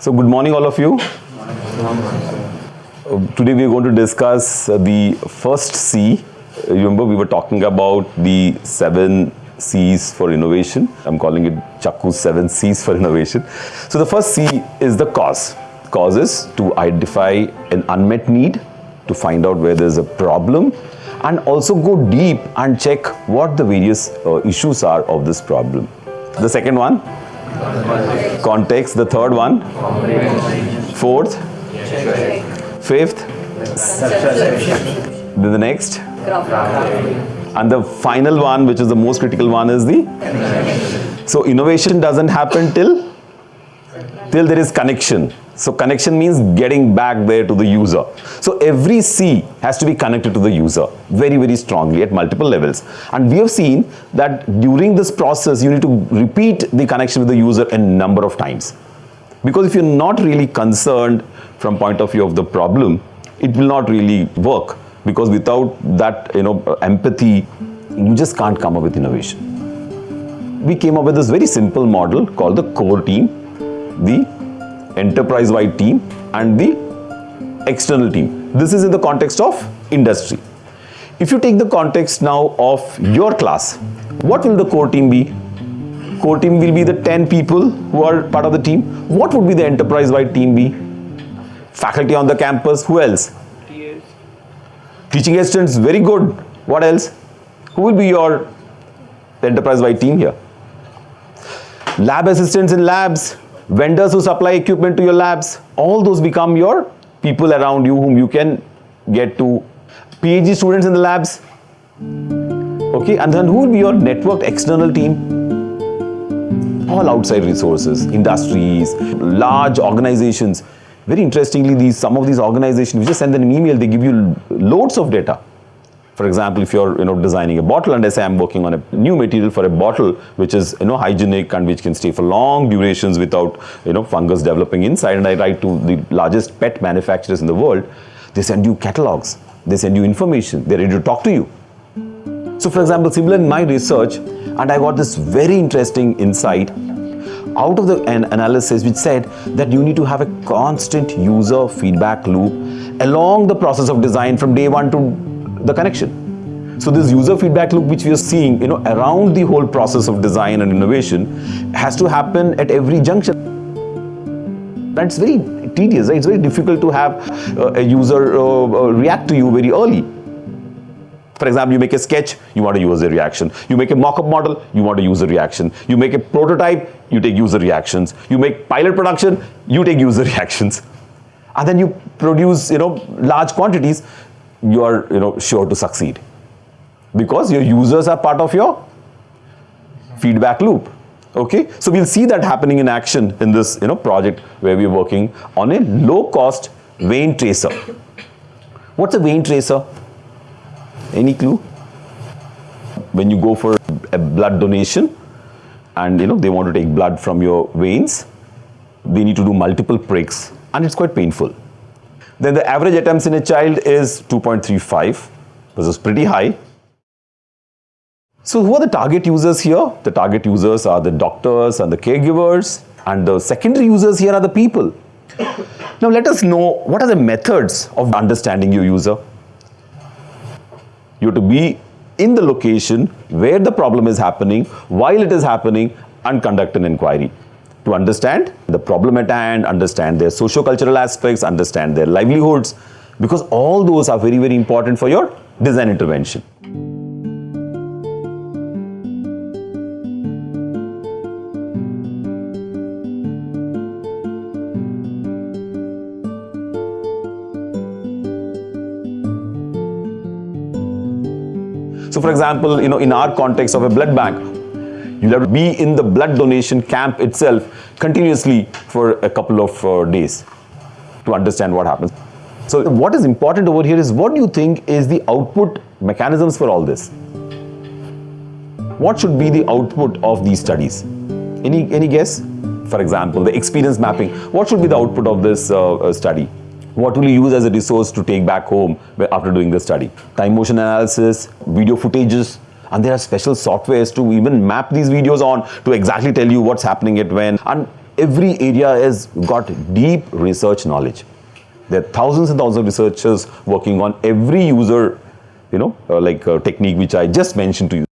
So good morning all of you. Uh, today we are going to discuss uh, the first C. Uh, Remember we were talking about the seven C's for innovation. I'm calling it Chakku's seven C's for innovation. So the first C is the cause. Cause is to identify an unmet need, to find out where there's a problem and also go deep and check what the various uh, issues are of this problem. The second one, context. The third one, fourth, fifth, then the next, and the final one, which is the most critical one, is the. So innovation doesn't happen till till there is connection. So connection means getting back there to the user. So every C has to be connected to the user very, very strongly at multiple levels. And we have seen that during this process, you need to repeat the connection with the user a number of times. Because if you're not really concerned from point of view of the problem, it will not really work. Because without that, you know, empathy, you just can't come up with innovation. We came up with this very simple model called the core team, the enterprise-wide team and the external team. This is in the context of industry. If you take the context now of your class, what will the core team be? Core team will be the 10 people who are part of the team. What would be the enterprise-wide team be? Faculty on the campus, who else? Teaching assistants, very good. What else? Who will be your enterprise-wide team here? Lab assistants in labs, vendors who supply equipment to your labs, all those become your people around you whom you can get to. PhD students in the labs, okay, and then who will be your networked external team? All outside resources, industries, large organizations. Very interestingly, these some of these organizations, you just send them an email, they give you loads of data. For example, if you're you know designing a bottle and I say I'm working on a new material for a bottle which is you know hygienic and which can stay for long durations without you know fungus developing inside and I write to the largest pet manufacturers in the world, they send you catalogs, they send you information, they're ready to talk to you. So for example, similar in my research and I got this very interesting insight out of the an analysis which said that you need to have a constant user feedback loop along the process of design from day one to the connection. So this user feedback loop which we are seeing, you know, around the whole process of design and innovation has to happen at every junction. That's very tedious, right? It's very difficult to have uh, a user uh, uh, react to you very early. For example, you make a sketch, you want a user reaction. You make a mock-up model, you want a user reaction. You make a prototype, you take user reactions. You make pilot production, you take user reactions. And then you produce, you know, large quantities, you are you know sure to succeed. Because your users are part of your feedback loop. Okay? So we'll see that happening in action in this you know project where we're working on a low cost vein tracer. What's a vein tracer? Any clue? When you go for a blood donation and you know they want to take blood from your veins they need to do multiple pricks and it's quite painful then the average attempts in a child is 2.35, which is pretty high. So who are the target users here? The target users are the doctors and the caregivers and the secondary users here are the people. Now let us know what are the methods of understanding your user. You have to be in the location where the problem is happening, while it is happening and conduct an inquiry to understand the problem at hand, understand their socio-cultural aspects, understand their livelihoods, because all those are very, very important for your design intervention. So for example, you know, in our context of a blood bank, You'll have to be in the blood donation camp itself continuously for a couple of uh, days to understand what happens. So what is important over here is what do you think is the output mechanisms for all this? What should be the output of these studies? Any, any guess? For example, the experience mapping. What should be the output of this uh, uh study? What will you use as a resource to take back home after doing the study? Time motion analysis, video footages, and there are special softwares to even map these videos on to exactly tell you what's happening at when and every area has got deep research knowledge. There are thousands and thousands of researchers working on every user, you know, uh, like uh, technique which I just mentioned to you.